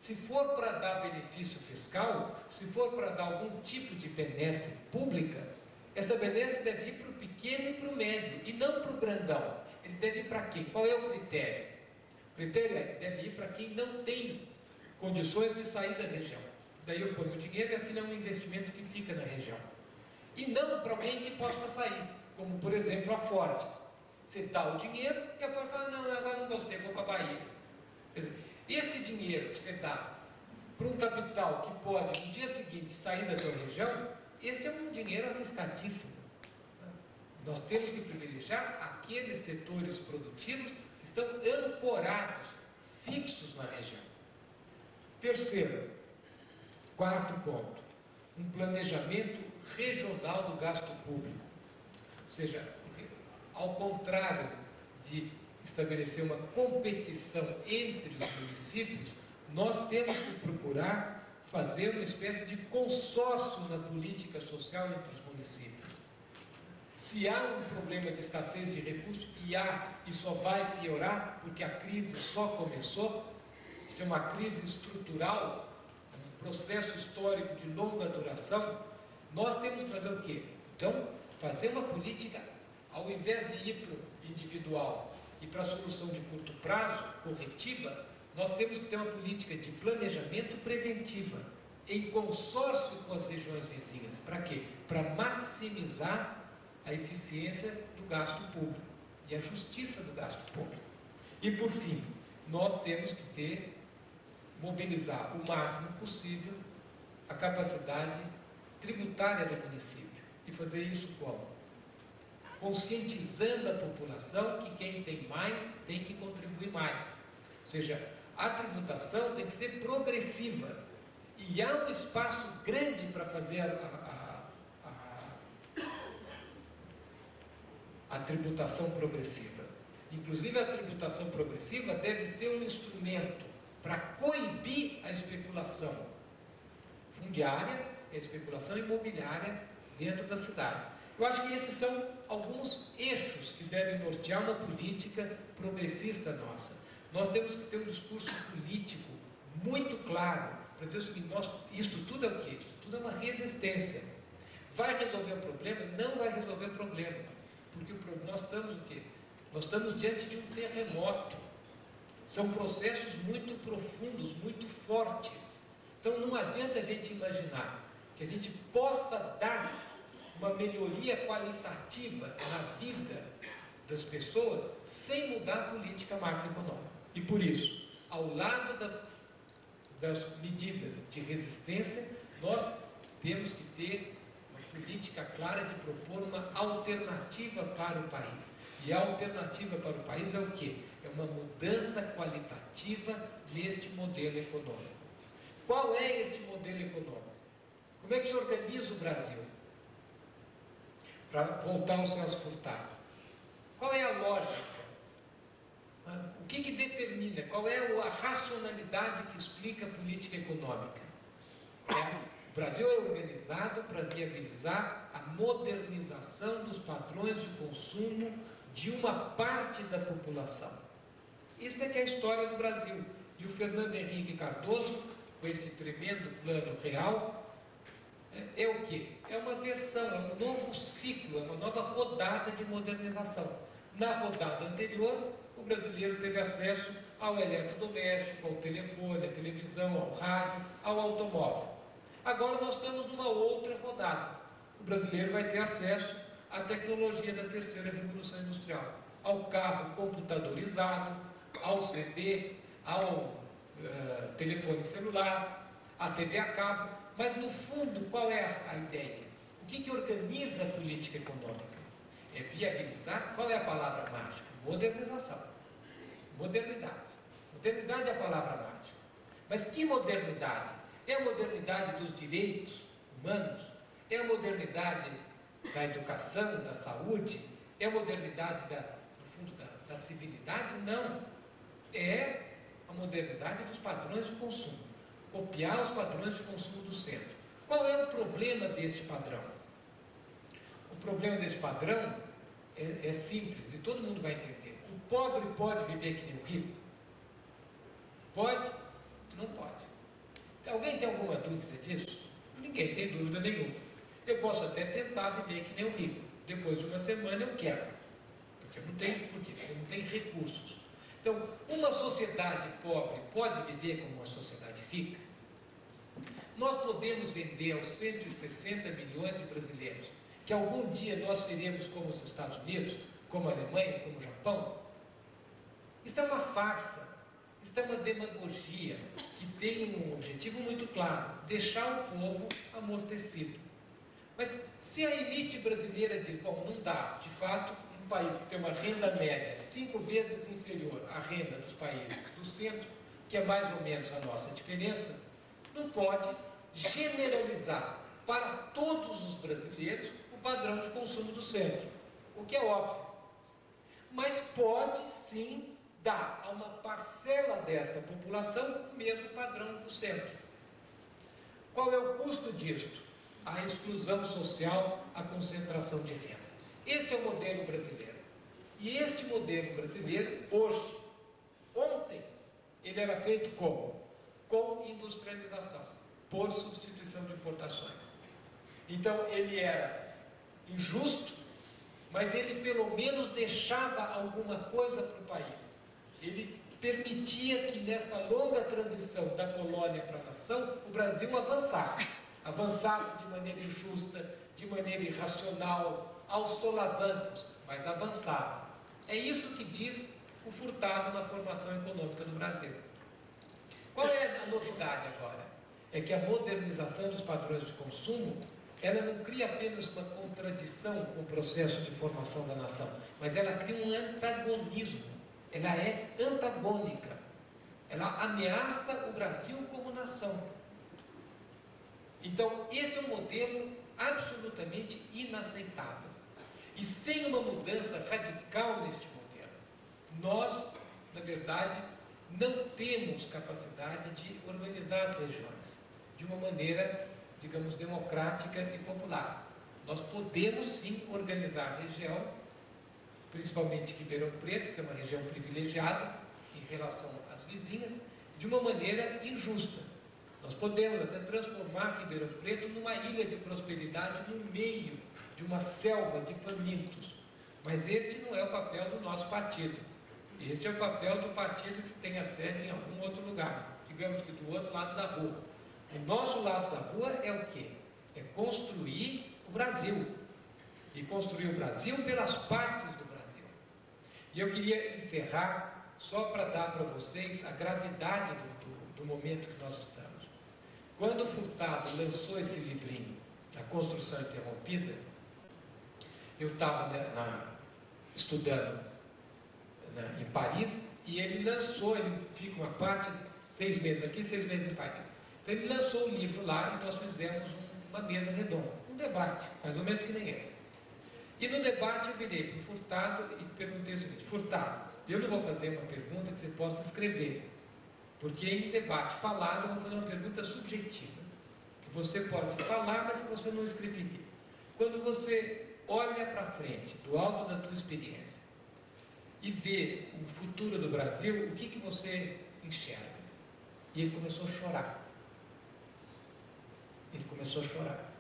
Se for para dar benefício fiscal, se for para dar algum tipo de benesse pública, essa benesse deve ir para o pequeno e para o médio, e não para o grandão. Ele deve ir para quem? Qual é o critério? O critério é, deve ir para quem não tem condições de sair da região. Daí eu ponho o dinheiro e aquilo é um investimento que fica na região. E não para alguém que possa sair, como por exemplo a Ford. Você dá o dinheiro e a Ford fala, não, agora não gostei, vou para a Bahia. Esse dinheiro que você dá para um capital que pode no dia seguinte sair da tua região, esse é um dinheiro arriscadíssimo. Nós temos que privilegiar aqueles setores produtivos que estão ancorados, fixos na região. Terceiro, Quarto ponto, um planejamento regional do gasto público. Ou seja, ao contrário de estabelecer uma competição entre os municípios, nós temos que procurar fazer uma espécie de consórcio na política social entre os municípios. Se há um problema de escassez de recursos, e há, e só vai piorar, porque a crise só começou, isso é uma crise estrutural, processo histórico de longa duração, nós temos que fazer o quê? Então, fazer uma política, ao invés de ir para o individual e para a solução de curto prazo, corretiva, nós temos que ter uma política de planejamento preventiva, em consórcio com as regiões vizinhas. Para quê? Para maximizar a eficiência do gasto público e a justiça do gasto público. E, por fim, nós temos que ter mobilizar o máximo possível a capacidade tributária do município. E fazer isso como? Conscientizando a população que quem tem mais tem que contribuir mais. Ou seja, a tributação tem que ser progressiva. E há um espaço grande para fazer a, a, a, a tributação progressiva. Inclusive, a tributação progressiva deve ser um instrumento para coibir a especulação fundiária e a especulação imobiliária dentro das cidades. Eu acho que esses são alguns eixos que devem nortear uma política progressista nossa. Nós temos que ter um discurso político muito claro para dizer o seguinte: nós, isto tudo é o quê? Isto tudo é uma resistência. Vai resolver o problema? Não vai resolver o problema. Porque nós estamos o quê? Nós estamos diante de um terremoto. São processos muito profundos, muito fortes. Então não adianta a gente imaginar que a gente possa dar uma melhoria qualitativa na vida das pessoas sem mudar a política macroeconômica. E por isso, ao lado da, das medidas de resistência, nós temos que ter uma política clara de propor uma alternativa para o país. E a alternativa para o país é o quê? É uma mudança qualitativa neste modelo econômico. Qual é este modelo econômico? Como é que se organiza o Brasil? Para voltar ao Celso Furtado. Qual é a lógica? O que, que determina? Qual é a racionalidade que explica a política econômica? É, o Brasil é organizado para viabilizar a modernização dos padrões de consumo de uma parte da população. Isso é que é a história do Brasil. E o Fernando Henrique Cardoso, com esse tremendo plano real, é, é o que? É uma versão, é um novo ciclo, é uma nova rodada de modernização. Na rodada anterior, o brasileiro teve acesso ao eletrodoméstico, ao telefone, à televisão, ao rádio, ao automóvel. Agora nós estamos numa outra rodada. O brasileiro vai ter acesso à tecnologia da terceira revolução industrial, ao carro computadorizado, ao CD, ao uh, telefone celular, à TV a cabo. Mas no fundo, qual é a, ideia? O que, que organiza a política econômica? É viabilizar, qual é a palavra mágica? Modernização. Modernidade. Modernidade é a palavra mágica. Mas que modernidade? É a modernidade dos direitos humanos? É a modernidade da educação, da saúde? É a modernidade da, do fundo da, da civilidade? Não. É a modernidade dos padrões de consumo. Copiar os padrões de consumo do centro. Qual é o problema deste padrão? O problema deste padrão é, é simples e todo mundo vai entender. O pobre pode viver que nem o rico? Pode? Não pode. Alguém tem alguma dúvida disso? Ninguém tem dúvida nenhuma. Eu posso até tentar viver que nem o rico. Depois de uma semana eu quebro. Porque eu não tenho, por quê? Porque eu não tenho recursos. Então, uma sociedade pobre pode viver como uma sociedade rica? Nós podemos vender aos 160 milhões de brasileiros que algum dia nós seremos como os Estados Unidos, como a Alemanha, como o Japão? Isso é uma farsa, isso é uma demagogia que tem um objetivo muito claro: deixar o povo amortecido. Mas se a elite brasileira diz, bom, não dá, de fato, país que tem uma renda média cinco vezes inferior à renda dos países do centro, que é mais ou menos a nossa diferença, não pode generalizar para todos os brasileiros padrão de consumo do centro, o que é óbvio. Mas pode sim dar a uma parcela desta população o mesmo padrão do centro. Qual é o custo disto? A exclusão social, a concentração de renda. Esse é o modelo brasileiro. E este modelo brasileiro, hoje, ontem, ele era feito como? Com industrialização, por substituição de importações. Então, ele era injusto, mas ele pelo menos deixava alguma coisa para o país. Ele permitia que nesta longa transição da colônia para a nação, o Brasil avançasse. Avançasse de maneira injusta, de maneira irracional, aos solavancos, mas avançava. É isso que diz o Furtado na formação econômica do Brasil. Qual é a novidade agora? É que a modernização dos padrões de consumo ela não cria apenas uma contradição com o processo de formação da nação, mas ela cria um antagonismo. Ela é antagônica. Ela ameaça o Brasil como nação. Então, esse é um modelo absolutamente inaceitável. E sem uma mudança radical neste modelo, nós, na verdade, não temos capacidade de organizar as regiões de uma maneira, digamos, democrática e popular. Nós podemos sim organizar a região, principalmente Ribeirão Preto, que é uma região privilegiada em relação às vizinhas, de uma maneira injusta. Nós podemos até transformar Ribeirão Preto numa ilha de prosperidade no meio de uma selva de famintos. Mas este não é o papel do nosso partido. Este é o papel do partido que tem a sede em algum outro lugar, digamos que do outro lado da rua. O nosso lado da rua é o quê? É construir o Brasil. E construir o Brasil pelas partes do Brasil. E eu queria encerrar só para dar para vocês a gravidade do, do, do momento que nós estamos. Quando o Furtado lançou esse livrinho, A Construção Interrompida, eu estava né, estudando né, em Paris e ele lançou, ele fica uma parte, seis meses aqui, seis meses em Paris. Então ele lançou o livro lá e nós fizemos uma mesa redonda, um debate, mais ou menos que nem esse. E no debate eu virei para o Furtado e perguntei o seguinte, Furtado, eu não vou fazer uma pergunta que você possa escrever, porque em debate falado eu vou fazer uma pergunta subjetiva, que você pode falar, mas que você não escreveria. Quando você olha para frente, do alto da tua experiência, e vê o futuro do Brasil, o que, que você enxerga? E ele começou a chorar. Ele começou a chorar.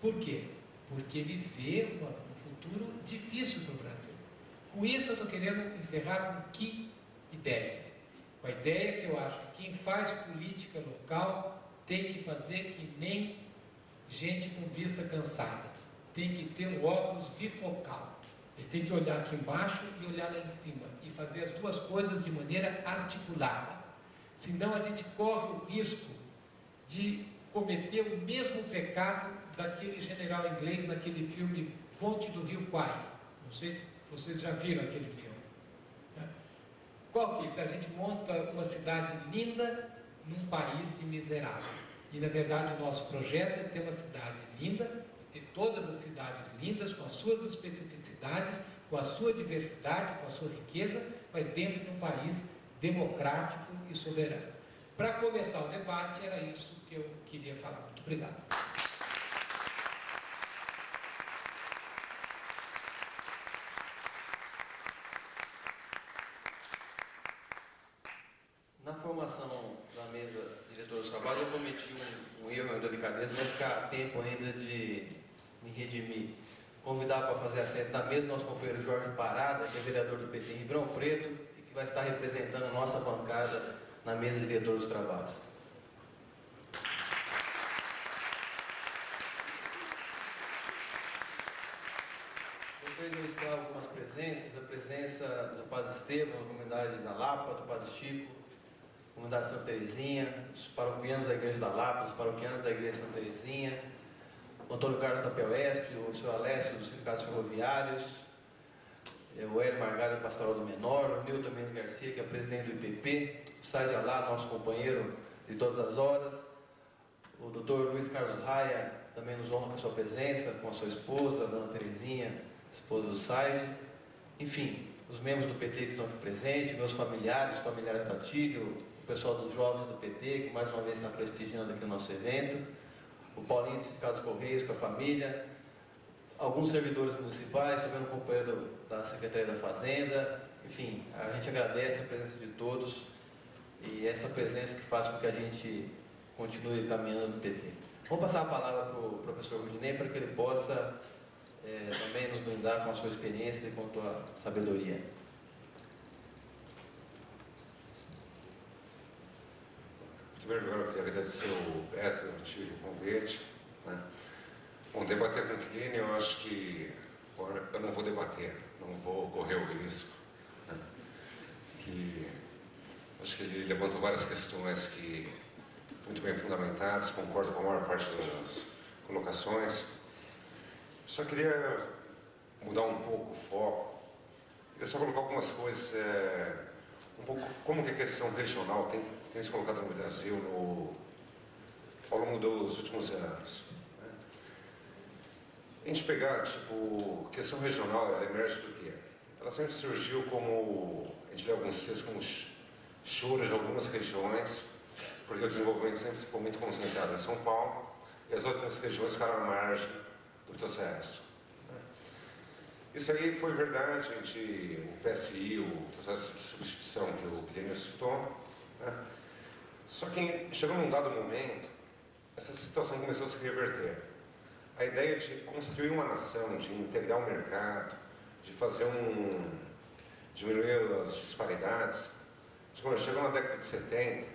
Por quê? Porque ele vê uma, um futuro difícil para o Brasil. Com isso eu estou querendo encerrar com que ideia? Com a ideia que eu acho que quem faz política local tem que fazer que nem gente com vista cansada. Tem que ter um óculos bifocal. Ele tem que olhar aqui embaixo e olhar lá em cima. E fazer as duas coisas de maneira articulada. Senão a gente corre o risco de cometer o mesmo pecado daquele general inglês naquele filme Ponte do Rio Kwai. Não sei se vocês já viram aquele filme. Qual que é? A gente monta uma cidade linda num país de miserável. E na verdade o nosso projeto é ter uma cidade linda, todas as cidades lindas, com as suas especificidades, com a sua diversidade, com a sua riqueza, mas dentro de um país democrático e soberano. Para começar o debate, era isso que eu queria falar. Muito obrigado. delicadeza, vai ficar tempo ainda de me redimir. Convidar para fazer a sede da mesa nosso companheiro Jorge Parada, que é vereador do PT em Ribeirão Preto e que vai estar representando a nossa bancada na mesa diretor dos trabalhos. Gostaria de registrar algumas presenças, a presença do Padre Estevam, da comunidade da Lapa, do Padre Chico, comunidade Santa Terezinha, os paroquianos da Igreja da Lapa, os paroquianos da Igreja Santa Terezinha, o Antônio Carlos da Pelesp, o senhor Alessio dos Sindicatos Ferroviários, é, o Hélio Margado, Pastoral do Menor, o Nilton Mendes Garcia, que é presidente do IPP, o Sádio Alá, nosso companheiro de todas as horas, o doutor Luiz Carlos Raia, também nos honra com a sua presença, com a sua esposa, a dona Terezinha, esposa do Sádio, enfim, os membros do PT que estão aqui presentes, meus familiares, familiares da Tílio, o pessoal dos jovens do PT, que mais uma vez está prestigiando aqui o nosso evento, o Paulinho de Carlos Correios com a família, alguns servidores municipais, também o companheiro da Secretaria da Fazenda, enfim, a gente agradece a presença de todos e essa presença que faz com que a gente continue caminhando no PT. Vou passar a palavra para o professor Rudinei para que ele possa é, também nos brindar com a sua experiência e com a sua sabedoria. Primeiro lugar, eu queria agradecer o Beto, o tio, o convite. Né? Bom, debater com o Kine, eu acho que eu não vou debater, não vou correr o risco. Né? Que, acho que ele levantou várias questões que muito bem fundamentadas, concordo com a maior parte das colocações. Só queria mudar um pouco o foco. Queria só colocar algumas coisas, é, um pouco como que a questão regional tem tem se colocado no Brasil no, ao longo dos últimos anos. Né? a gente pegar, tipo, questão regional, ela emerge do quê? Ela sempre surgiu como, a gente lê alguns textos como choros de algumas regiões, porque o desenvolvimento sempre ficou muito concentrado em São Paulo, e as outras regiões ficaram à margem do processo. Isso aí foi verdade, gente, o PSI, o processo de substituição que o Guilherme citou. Né? Só que chegou num dado momento, essa situação começou a se reverter. A ideia de construir uma nação, de integrar o mercado, de fazer um. diminuir as disparidades. Chegou na década de 70,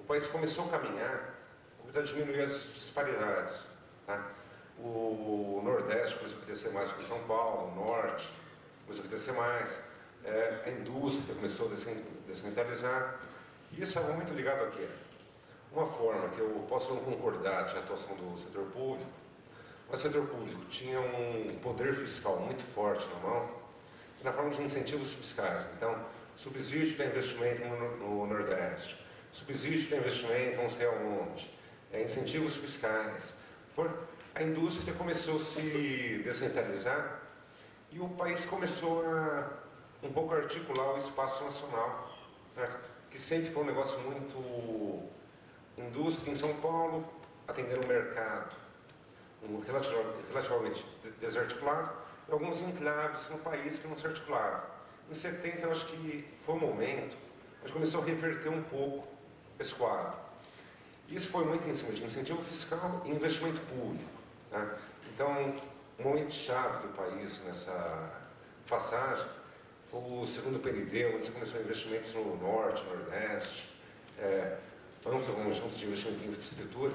o país começou a caminhar para diminuir as disparidades. Tá? O Nordeste começou a crescer mais que São Paulo, o Norte começou a crescer mais, é, a indústria começou a descentralizar. E isso estava muito ligado a quê? Uma forma que eu posso não concordar de atuação do setor público, mas o setor público tinha um poder fiscal muito forte na mão, na forma de incentivos fiscais. Então, subsídio para investimento no, no Nordeste, subsídio para investimento não sei aonde, é, incentivos fiscais. A indústria começou a se descentralizar e o país começou a um pouco articular o espaço nacional, né? que sempre foi um negócio muito indústria em São Paulo, atendendo o mercado, um relativamente desarticulado, e alguns enclaves no país que não se articularam. Em 70, eu acho que foi o momento, a gente começou a reverter um pouco esse quadro. Isso foi muito em cima de incentivo fiscal e investimento público. Né? Então, um momento chave do país nessa passagem foi o segundo PND, onde se começou investimentos no Norte, no Nordeste, é, amplo conjunto de investimento em infraestrutura,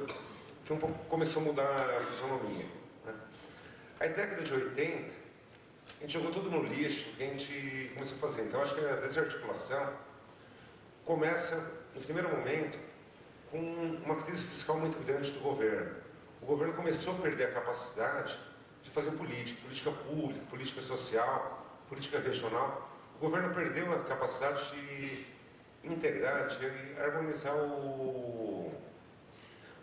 que um pouco começou a mudar a fisionomia. Né? A década de 80, a gente jogou tudo no lixo que a gente começou a fazer. Então, acho que a desarticulação começa, no primeiro momento, com uma crise fiscal muito grande do governo o governo começou a perder a capacidade de fazer política, política pública, política social, política regional. O governo perdeu a capacidade de integrar, de harmonizar o,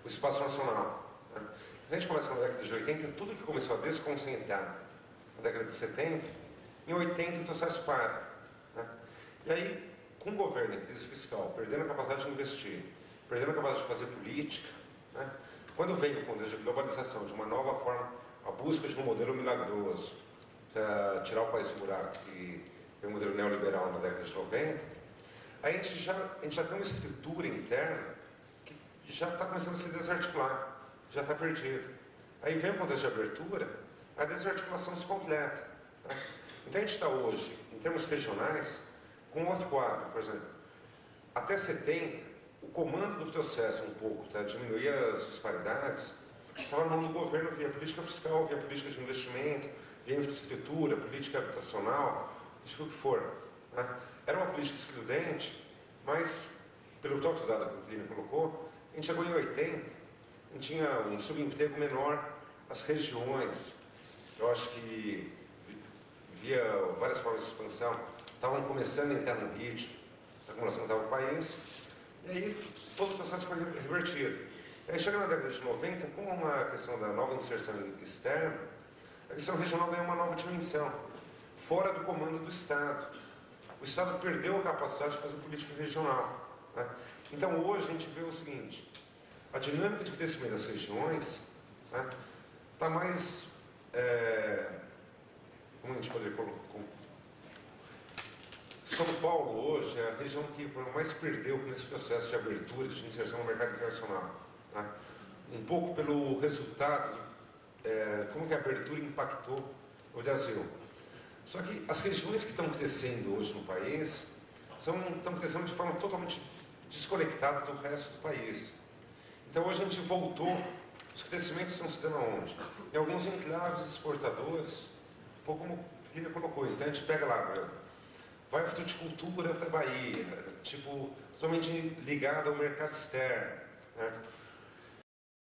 o espaço nacional. Né? A gente começa na década de 80, tudo que começou a desconcentrar na década de 70, em 80 o processo para. Né? E aí, com o governo em crise fiscal, perdendo a capacidade de investir, perdendo a capacidade de fazer política, né? Quando vem o contexto de globalização, de uma nova forma, a busca de um modelo milagroso, tirar o país do buraco, que é o modelo neoliberal na década de 90, a gente já, a gente já tem uma estrutura interna que já está começando a se desarticular, já está perdido. Aí vem o contexto de abertura, a desarticulação se completa. Tá? Então a gente está hoje, em termos regionais, com outro quadro, por exemplo. Até 70, o comando do processo um pouco, tá? diminuir as disparidades, estava na mão do governo via política fiscal, via política de investimento, via infraestrutura, política habitacional, isso o que for. Tá? Era uma política excludente, mas, pelo próprio dado que o Plínio colocou, a gente chegou em 80, a gente tinha um subemprego menor, as regiões, eu acho que via várias formas de expansão, estavam começando a entrar no ritmo da acumulação do país, e aí todo o processo foi revertido. Aí chega na década de 90, com uma questão da nova inserção externa, a questão regional ganhou uma nova dimensão, fora do comando do Estado. O Estado perdeu a capacidade de fazer política regional. Né? Então hoje a gente vê o seguinte, a dinâmica de crescimento das regiões está né, tá mais, é, como a gente poderia são Paulo hoje é a região que mais perdeu nesse processo de abertura, de inserção no mercado internacional. Tá? Um pouco pelo resultado, é, como que a abertura impactou o Brasil. Só que as regiões que estão crescendo hoje no país são, estão crescendo de forma totalmente desconectada do resto do país. Então hoje a gente voltou, os crescimentos estão se dando aonde? Em alguns enclaves exportadores, um pouco como ele colocou. Então a gente pega lá, vai a fruticultura para a Bahia, tipo, totalmente ligada ao mercado externo. Né?